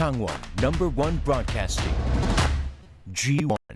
Kangwon number one broadcasting. G1.